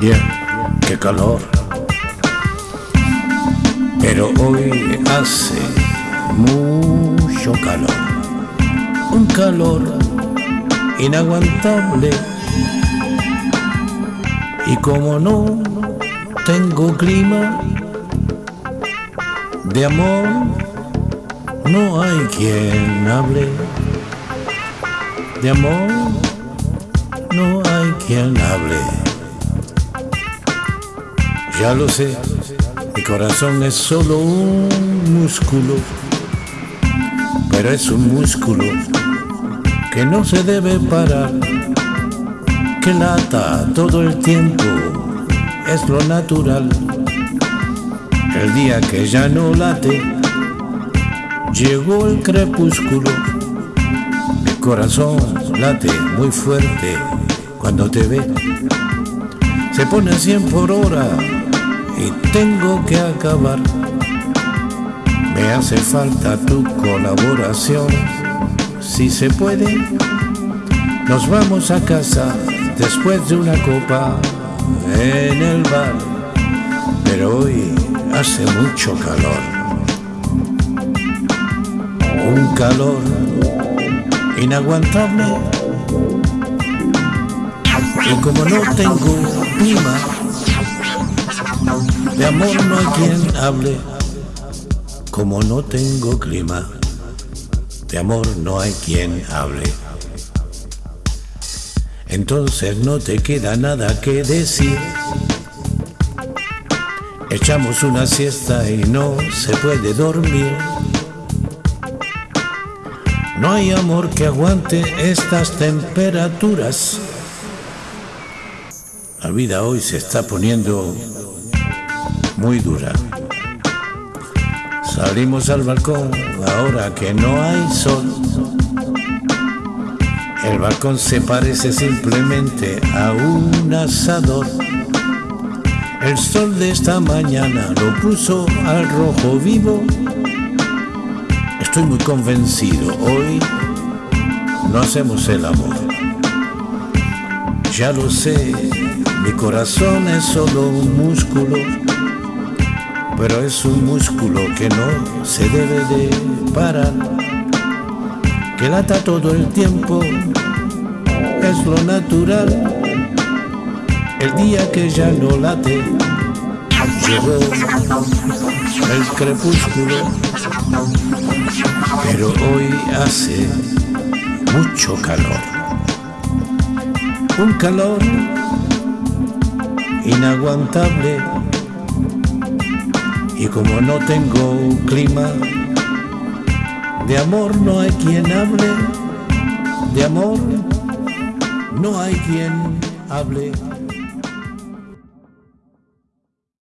Bien, qué calor. Pero hoy hace mucho calor. Un calor inaguantable. Y como no tengo clima de amor, no hay quien hable. De amor, no hay quien hable. Ya lo sé, mi corazón es solo un músculo, pero es un músculo que no se debe parar, que lata todo el tiempo, es lo natural. El día que ya no late, llegó el crepúsculo, mi corazón late muy fuerte cuando te ve, se pone a 100 por hora y tengo que acabar. Me hace falta tu colaboración, si se puede. Nos vamos a casa después de una copa en el bar, pero hoy hace mucho calor. Un calor inaguantable. Y como no tengo clima, de amor no hay quien hable, como no tengo clima, de amor no hay quien hable. Entonces no te queda nada que decir. Echamos una siesta y no se puede dormir. No hay amor que aguante estas temperaturas. La vida hoy se está poniendo muy dura. Salimos al balcón ahora que no hay sol. El balcón se parece simplemente a un asador. El sol de esta mañana lo puso al rojo vivo. Estoy muy convencido, hoy no hacemos el amor. Ya lo sé, mi corazón es solo un músculo pero es un músculo que no se debe de parar, que lata todo el tiempo, es lo natural. El día que ya no late, llegó el crepúsculo, pero hoy hace mucho calor. Un calor inaguantable y como no tengo clima, de amor no hay quien hable, de amor no hay quien hable.